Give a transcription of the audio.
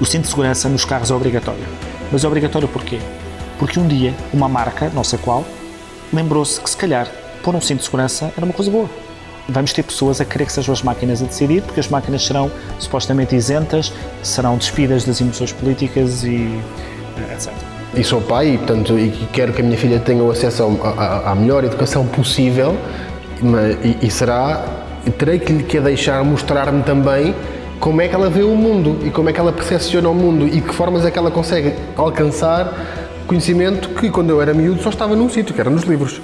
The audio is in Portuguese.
O cinto de segurança nos carros é obrigatório. Mas é obrigatório porquê? Porque um dia uma marca, não sei qual, lembrou-se que se calhar pôr um cinto de segurança era uma coisa boa. Vamos ter pessoas a querer que sejam as máquinas a decidir, porque as máquinas serão supostamente isentas, serão despidas das emoções políticas e eh, etc. E sou pai e, portanto, e quero que a minha filha tenha o acesso à, melhor educação possível e, e será, terei que lhe deixar mostrar-me também como é que ela vê o mundo e como é que ela percepciona o mundo e que formas é que ela consegue alcançar conhecimento que quando eu era miúdo só estava num sítio, que era nos livros.